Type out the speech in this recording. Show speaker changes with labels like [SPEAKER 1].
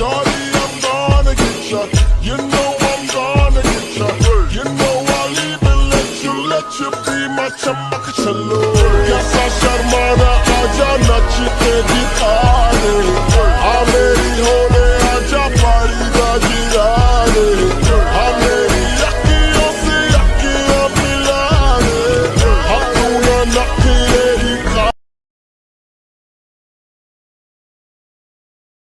[SPEAKER 1] Shawty, I'm gonna get ya. You know I'm gonna get ya. You know I'll even let you, let you be my chammak challo. कैसा शर्माना आजा नचते दिखा दे आ मेरी होने आजा पारी दा जीरा